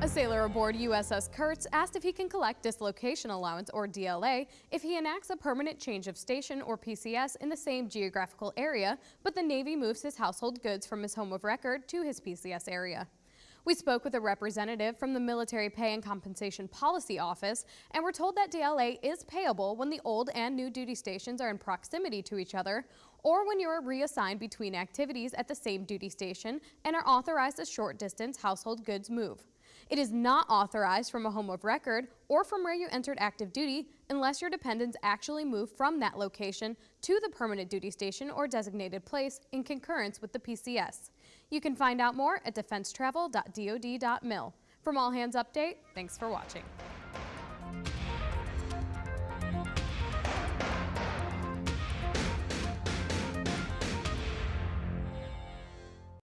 A sailor aboard USS Curts asked if he can collect dislocation allowance or DLA if he enacts a permanent change of station or PCS in the same geographical area, but the Navy moves his household goods from his home of record to his PCS area. We spoke with a representative from the Military Pay and Compensation Policy Office and were told that DLA is payable when the old and new duty stations are in proximity to each other or when you are reassigned between activities at the same duty station and are authorized a short distance household goods move. It is not authorized from a home of record or from where you entered active duty unless your dependents actually move from that location to the permanent duty station or designated place in concurrence with the PCS. You can find out more at defensetravel.dod.mil. From All Hands Update, thanks for watching.